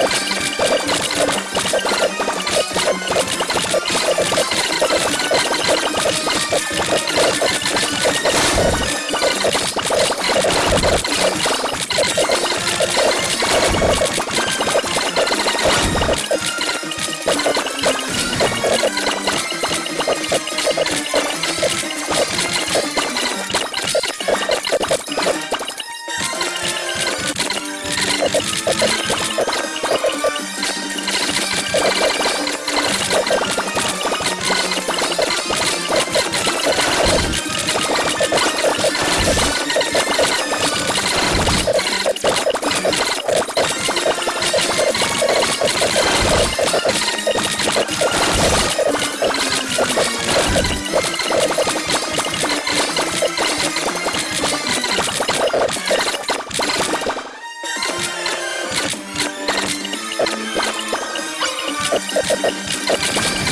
you Thank you.